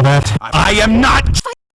that. I am not